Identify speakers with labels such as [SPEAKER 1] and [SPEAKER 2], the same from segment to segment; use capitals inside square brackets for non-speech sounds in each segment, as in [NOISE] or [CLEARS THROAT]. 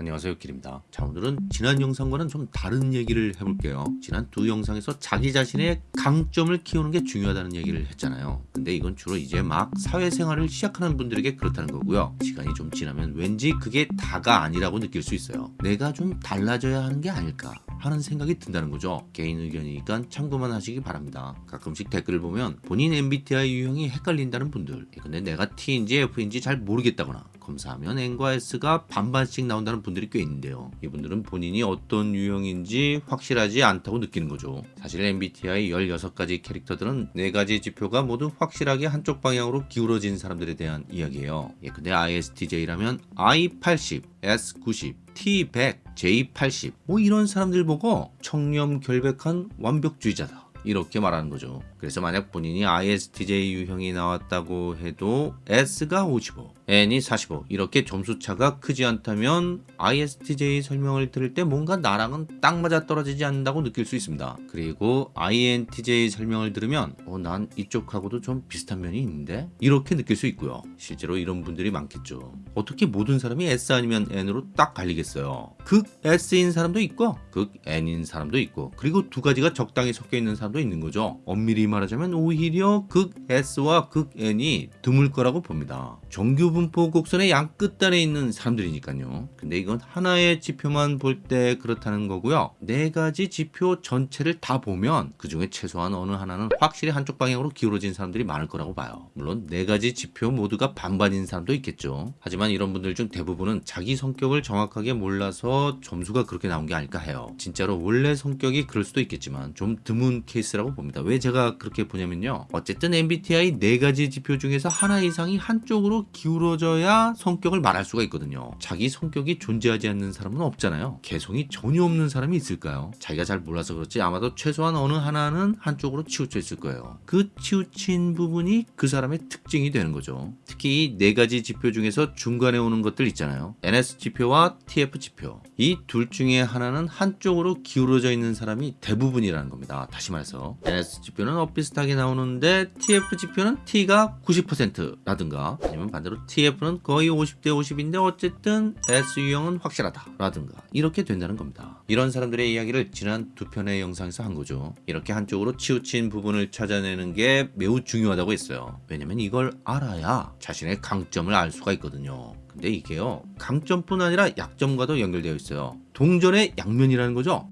[SPEAKER 1] 안녕하세요 길입니다. 자 오늘은 지난 영상과는 좀 다른 얘기를 해볼게요. 지난 두 영상에서 자기 자신의 강점을 키우는 게 중요하다는 얘기를 했잖아요. 근데 이건 주로 이제 막 사회생활을 시작하는 분들에게 그렇다는 거고요. 시간이 좀 지나면 왠지 그게 다가 아니라고 느낄 수 있어요. 내가 좀 달라져야 하는 게 아닐까 하는 생각이 든다는 거죠. 개인 의견이니까 참고만 하시기 바랍니다. 가끔씩 댓글을 보면 본인 MBTI 유형이 헷갈린다는 분들. 근데 내가 T인지 F인지 잘 모르겠다거나 검사하면 N과 S가 반반씩 나온다는 분들이 꽤 있는데요. 이분들은 본인이 어떤 유형인지 확실하지 않다고 느끼는 거죠. 사실 MBTI 16가지 캐릭터들은 4가지 지표가 모두 확실하게 한쪽 방향으로 기울어진 사람들에 대한 이야기예요. 예, 근데 ISTJ라면 I80, S90, T100, J80 뭐 이런 사람들 보고 청렴 결백한 완벽주의자다. 이렇게 말하는 거죠. 그래서 만약 본인이 ISTJ 유형이 나왔다고 해도 S가 55, N이 45 이렇게 점수 차가 크지 않다면 ISTJ 설명을 들을 때 뭔가 나랑은 딱 맞아 떨어지지 않는다고 느낄 수 있습니다. 그리고 INTJ 설명을 들으면 어, 난 이쪽하고도 좀 비슷한 면이 있는데 이렇게 느낄 수 있고요. 실제로 이런 분들이 많겠죠. 어떻게 모든 사람이 S 아니면 N으로 딱 갈리겠어요. 극 S인 사람도 있고 극 N인 사람도 있고 그리고 두 가지가 적당히 섞여 있는 사람 도 있는 거죠. 엄밀히 말하자면 오히려 극 S와 극 N이 드물 거라고 봅니다. 정규 분포 곡선의 양 끝단에 있는 사람들이니까요. 근데 이건 하나의 지표만 볼 때 그렇다는 거고요. 네 가지 지표 전체를 다 보면 그 중에 최소한 어느 하나는 확실히 한쪽 방향으로 기울어진 사람들이 많을 거라고 봐요. 물론 네 가지 지표 모두가 반반인 사람도 있겠죠. 하지만 이런 분들 중 대부분은 자기 성격을 정확하게 몰라서 점수가 그렇게 나온 게 아닐까 해요. 진짜로 원래 성격이 그럴 수도 있겠지만 좀 드문 케이스라고 봅니다. 왜 제가 그렇게 보냐면요. 어쨌든 MBTI 네 가지 지표 중에서 하나 이상이 한쪽으로 기울어져야 성격을 말할 수가 있거든요. 자기 성격이 존재하지 않는 사람은 없잖아요. 개성이 전혀 없는 사람이 있을까요? 자기가 잘 몰라서 그렇지 아마도 최소한 어느 하나는 한쪽으로 치우쳐 있을 거예요. 그 치우친 부분이 그 사람의 특징이 되는 거죠. 특히 이네 가지 지표 중에서 중간에 오는 것들 있잖아요. NS 지표와 TF 지표. 이 둘 중에 하나는 한쪽으로 기울어져 있는 사람이 대부분이라는 겁니다. 다시 말해서 NS 지표는 엇비슷하게 나오는데 TF 지표는 T가 90%라든가 아니면 반대로 TF는 거의 50대 50인데 어쨌든 S 유형은 확실하다 라든가 이렇게 된다는 겁니다. 이런 사람들의 이야기를 지난 두 편의 영상에서 한 거죠. 이렇게 한쪽으로 치우친 부분을 찾아내는 게 매우 중요하다고 했어요. 왜냐면 이걸 알아야 자신의 강점을 알 수가 있거든요. 근데 이게요 강점뿐 아니라 약점과도 연결되어 있어요. 동전의 양면이라는 거죠.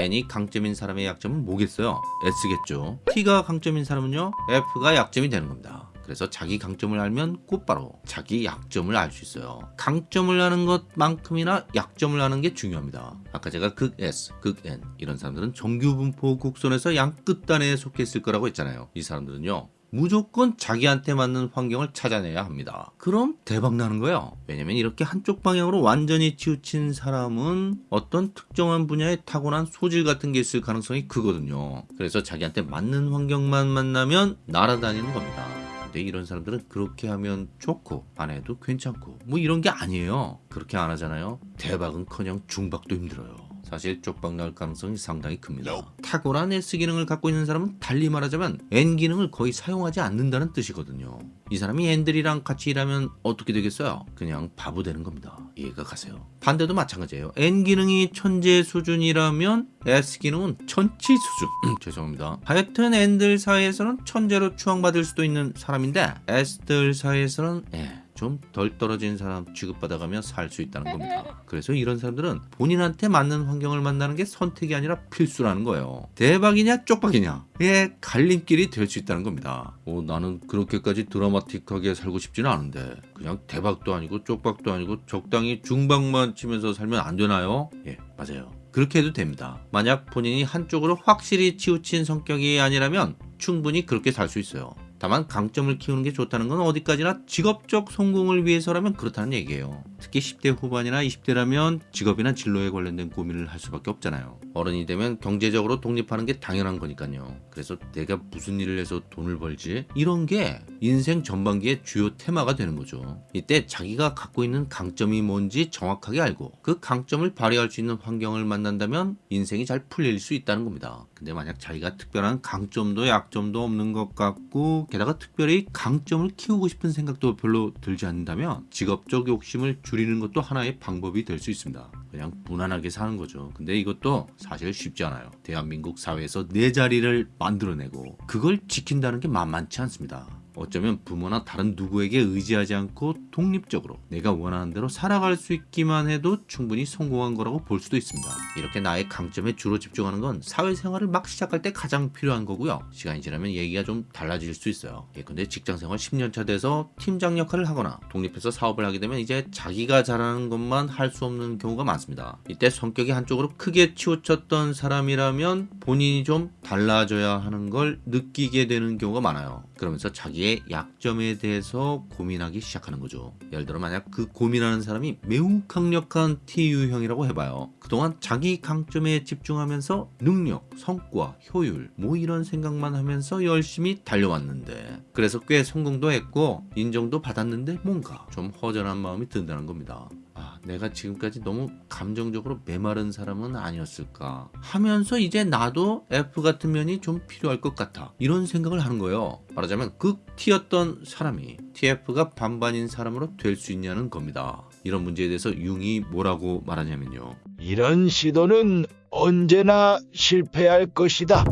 [SPEAKER 1] N이 강점인 사람의 약점은 뭐겠어요? S겠죠. T가 강점인 사람은요, F가 약점이 되는 겁니다. 그래서 자기 강점을 알면 곧바로 자기 약점을 알 수 있어요. 강점을 아는 것만큼이나 약점을 아는 게 중요합니다. 아까 제가 극 S, 극 N 이런 사람들은 정규 분포 곡선에서 양 끝단에 속해 있을 거라고 했잖아요. 이 사람들은요. 무조건 자기한테 맞는 환경을 찾아내야 합니다. 그럼 대박 나는 거예요. 왜냐면 이렇게 한쪽 방향으로 완전히 치우친 사람은 어떤 특정한 분야에 타고난 소질 같은 게 있을 가능성이 크거든요. 그래서 자기한테 맞는 환경만 만나면 날아다니는 겁니다. 근데 이런 사람들은 그렇게 하면 좋고 안 해도 괜찮고 뭐 이런 게 아니에요. 그렇게 안 하잖아요. 대박은커녕 중박도 힘들어요. 사실 쪽박 날 가능성이 상당히 큽니다. 탁월한 S 기능을 갖고 있는 사람은 달리 말하자면 N 기능을 거의 사용하지 않는다는 뜻이거든요. 이 사람이 N들이랑 같이 일하면 어떻게 되겠어요? 그냥 바보 되는 겁니다. 이해가 가세요. 반대도 마찬가지예요. N 기능이 천재 수준이라면 S 기능은 천치 수준. [CLEARS THROAT] 죄송합니다. 하여튼 N들 사이에서는 천재로 추앙받을 수도 있는 사람인데 S들 사이에서는 예. 좀 덜 떨어진 사람 취급받아가며 살 수 있다는 [LAUGHS] 겁니다. 그래서 이런 사람들은 본인한테 맞는 환경을 만나는 게 선택이 아니라 필수라는 거예요. 대박이냐 쪽박이냐 의 갈림길이 될 수 있다는 겁니다. 어, 나는 그렇게까지 드라마틱하게 살고 싶지는 않은데 그냥 대박도 아니고 쪽박도 아니고 적당히 중박만 치면서 살면 안 되나요? 예 맞아요. 그렇게 해도 됩니다. 만약 본인이 한쪽으로 확실히 치우친 성격이 아니라면 충분히 그렇게 살 수 있어요. 다만 강점을 키우는 게 좋다는 건 어디까지나 직업적 성공을 위해서라면 그렇다는 얘기예요. 특히 10대 후반이나 20대라면 직업이나 진로에 관련된 고민을 할 수밖에 없잖아요. 어른이 되면 경제적으로 독립하는 게 당연한 거니까요. 그래서 내가 무슨 일을 해서 돈을 벌지? 이런 게 인생 전반기의 주요 테마가 되는 거죠. 이때 자기가 갖고 있는 강점이 뭔지 정확하게 알고 그 강점을 발휘할 수 있는 환경을 만난다면 인생이 잘 풀릴 수 있다는 겁니다. 근데 만약 자기가 특별한 강점도 약점도 없는 것 같고 게다가 특별히 강점을 키우고 싶은 생각도 별로 들지 않는다면 직업적 욕심을 줄이는 것도 하나의 방법이 될 수 있습니다. 그냥 무난하게 사는 거죠. 근데 이것도 사실 쉽지 않아요. 대한민국 사회에서 내 자리를 만들어내고 그걸 지킨다는 게 만만치 않습니다. 어쩌면 부모나 다른 누구에게 의지하지 않고 독립적으로 내가 원하는 대로 살아갈 수 있기만 해도 충분히 성공한 거라고 볼 수도 있습니다. 이렇게 나의 강점에 주로 집중하는 건 사회생활을 막 시작할 때 가장 필요한 거고요. 시간이 지나면 얘기가 좀 달라질 수 있어요. 예, 근데 직장생활 10년차 돼서 팀장 역할을 하거나 독립해서 사업을 하게 되면 이제 자기가 잘하는 것만 할 수 없는 경우가 많습니다. 이때 성격이 한쪽으로 크게 치우쳤던 사람이라면 본인이 좀 달라져야 하는 걸 느끼게 되는 경우가 많아요. 그러면서 자기 의 약점에 대해서 고민하기 시작하는 거죠. 예를 들어 만약 그 고민하는 사람이 매우 강력한 T 유형이라고 해봐요. 그동안 자기 강점에 집중하면서 능력, 성과, 효율 뭐 이런 생각만 하면서 열심히 달려왔는데 그래서 꽤 성공도 했고 인정도 받았는데 뭔가 좀 허전한 마음이 든다는 겁니다. 아, 내가 지금까지 너무 감정적으로 메마른 사람은 아니었을까 하면서 이제 나도 F 같은 면이 좀 필요할 것 같아 이런 생각을 하는 거예요 말하자면 극 T였던 사람이 TF가 반반인 사람으로 될 수 있냐는 겁니다 이런 문제에 대해서 융이 뭐라고 말하냐면요
[SPEAKER 2] 이런 시도는 언제나 실패할 것이다.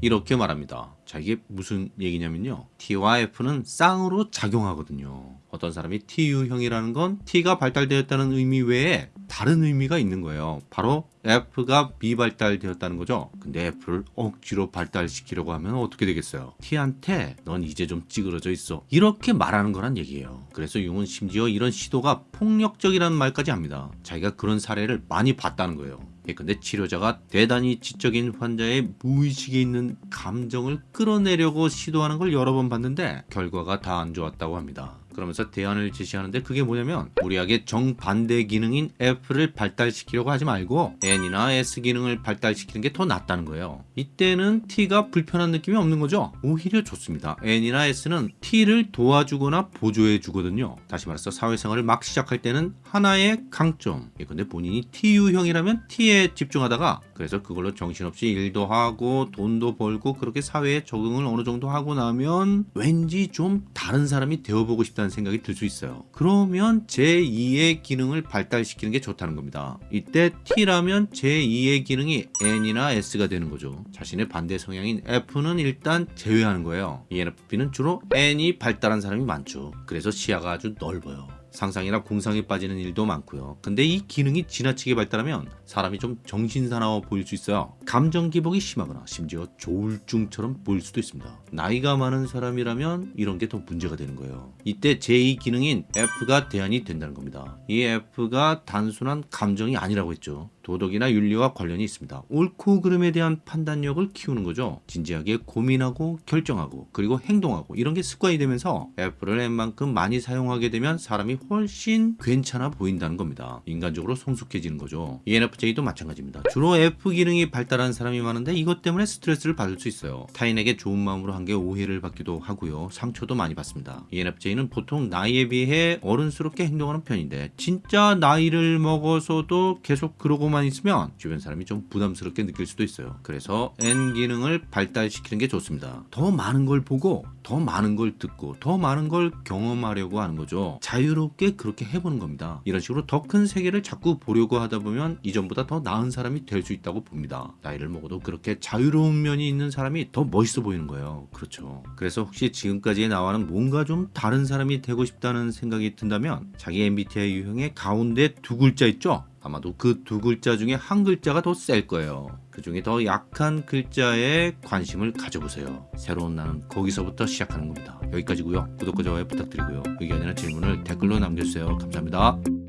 [SPEAKER 1] 이렇게 말합니다. 자, 이게 무슨 얘기냐면요. T와 F는 쌍으로 작용하거든요. 어떤 사람이 T유형이라는 건 T가 발달되었다는 의미 외에 다른 의미가 있는 거예요. 바로 F가 미발달되었다는 거죠. 근데 F를 억지로 발달시키려고 하면 어떻게 되겠어요? T한테 넌 이제 좀 찌그러져 있어. 이렇게 말하는 거란 얘기예요. 그래서 융은 심지어 이런 시도가 폭력적이라는 말까지 합니다. 자기가 그런 사례를 많이 봤다는 거예요. 예, 근데 치료자가 대단히 지적인 환자의 무의식에 있는 감정을 끌어내려고 시도하는 걸 여러 번 봤는데 결과가 다 안 좋았다고 합니다. 그러면서 대안을 제시하는데 그게 뭐냐면 무리하게 정반대 기능인 F를 발달시키려고 하지 말고 N이나 S 기능을 발달시키는 게 더 낫다는 거예요. 이때는 T가 불편한 느낌이 없는 거죠. 오히려 좋습니다. N이나 S는 T를 도와주거나 보조해 주거든요. 다시 말해서 사회생활을 막 시작할 때는 하나의 강점. 예, 근데 본인이 T유형이라면 T에 집중하다가 그래서 그걸로 정신없이 일도 하고 돈도 벌고 그렇게 사회에 적응을 어느 정도 하고 나면 왠지 좀 다른 사람이 되어보고 싶다 는 생각이 들 수 있어요. 그러면 제2의 기능을 발달시키는 게 좋다는 겁니다. 이때 T라면 제2의 기능이 N이나 S가 되는 거죠. 자신의 반대 성향인 F는 일단 제외하는 거예요. ENFP는 주로 N이 발달한 사람이 많죠. 그래서 시야가 아주 넓어요. 상상이나 공상에 빠지는 일도 많고요. 근데 이 기능이 지나치게 발달하면 사람이 좀 정신사나워 보일 수 있어요. 감정 기복이 심하거나 심지어 조울증처럼 보일 수도 있습니다. 나이가 많은 사람이라면 이런 게 더 문제가 되는 거예요. 이때 제2 기능인 F가 대안이 된다는 겁니다. 이 F가 단순한 감정이 아니라고 했죠. 도덕이나 윤리와 관련이 있습니다. 옳고 그름에 대한 판단력을 키우는 거죠. 진지하게 고민하고 결정하고 그리고 행동하고 이런 게 습관이 되면서 F를 N만큼 많이 사용하게 되면 사람이 훨씬 괜찮아 보인다는 겁니다. 인간적으로 성숙해지는 거죠. ENFJ도 마찬가지입니다. 주로 F 기능이 발달한 사람이 많은데 이것 때문에 스트레스를 받을 수 있어요. 타인에게 좋은 마음으로 한 게 오해를 받기도 하고요. 상처도 많이 받습니다. ENFJ는 보통 나이에 비해 어른스럽게 행동하는 편인데 진짜 나이를 먹어서도 계속 그러고 만 있으면 주변 사람이 좀 부담스럽게 느낄 수도 있어요. 그래서 N 기능을 발달시키는 게 좋습니다. 더 많은 걸 보고 더 많은 걸 듣고 더 많은 걸 경험하려고 하는 거죠. 자유롭게 그렇게 해보는 겁니다. 이런 식으로 더 큰 세계를 자꾸 보려고 하다 보면 이전보다 더 나은 사람이 될 수 있다고 봅니다. 나이를 먹어도 그렇게 자유로운 면이 있는 사람이 더 멋있어 보이는 거예요. 그렇죠. 그래서 혹시 지금까지의 나와는 뭔가 좀 다른 사람이 되고 싶다는 생각이 든다면 자기 MBTI 유형의 가운데 두 글자 있죠? 아마도 그 두 글자 중에 한 글자가 더 셀 거예요. 그 중에 더 약한 글자에 관심을 가져보세요. 새로운 나는 거기서부터 시작하는 겁니다. 여기까지고요. 구독과 좋아요 부탁드리고요. 의견이나 질문을 댓글로 남겨주세요. 감사합니다.